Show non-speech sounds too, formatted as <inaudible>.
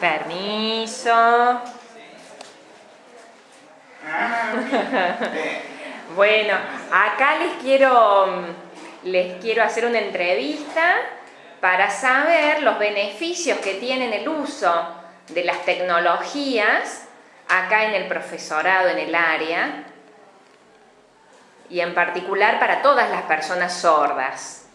Permiso. <laughs> bueno, acá les quiero, mm, les quiero hacer una entrevista para saber los beneficios que tienen el uso de las tecnologías acá en el profesorado, en el área, y en particular para todas las personas sordas.